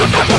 Immortal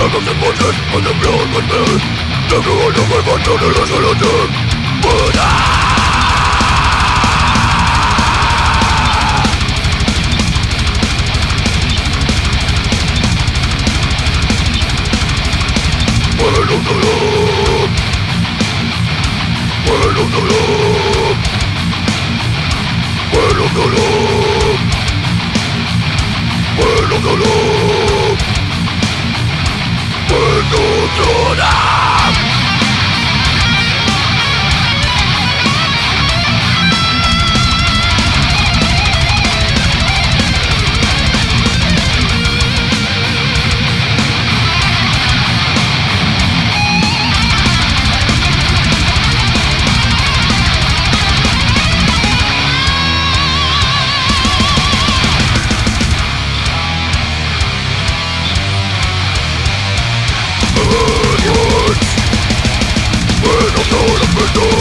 Tag auf den Boden und im blauen Konfetti Denke an den Verwandten, der das alle but I. Ooh. Let's!